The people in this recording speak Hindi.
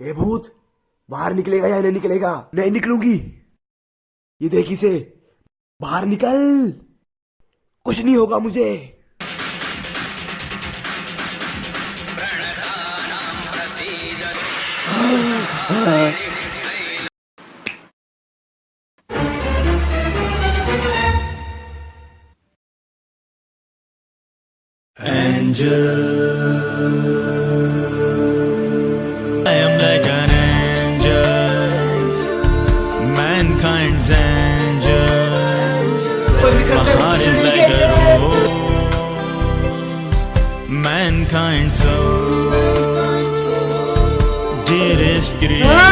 ए भूत, बाहर निकलेगा या नहीं निकलेगा? नहीं निकलूँगी। ये देखी से बाहर निकल। कुछ नहीं होगा मुझे। I Mankind's soul, dearest creature.